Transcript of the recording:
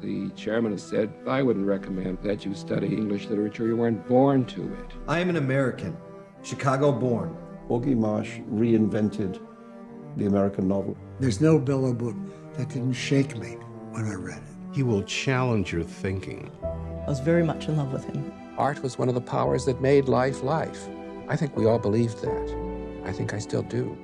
The chairman has said, I wouldn't recommend that you study English literature. You weren't born to it. I am an American, Chicago born. Augie March reinvented the American novel. There's no Bellow book that didn't shake me when I read it. He will challenge your thinking. I was very much in love with him. Art was one of the powers that made life life. I think we all believed that. I think I still do.